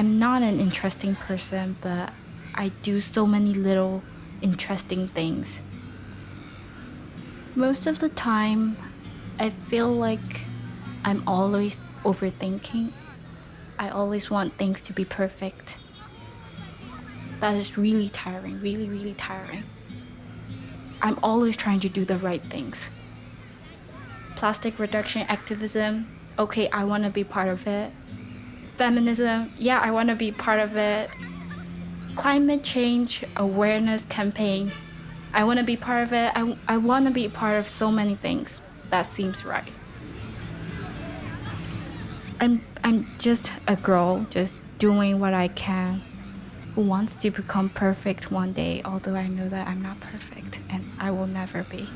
I'm not an interesting person, but I do so many little interesting things. Most of the time, I feel like I'm always overthinking. I always want things to be perfect. That is really tiring, really, really tiring. I'm always trying to do the right things. Plastic reduction activism, okay, I want to be part of it. Feminism, yeah, I want to be part of it. Climate change awareness campaign, I want to be part of it. I, I want to be part of so many things. That seems right. I'm, I'm just a girl, just doing what I can, who wants to become perfect one day, although I know that I'm not perfect and I will never be.